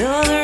another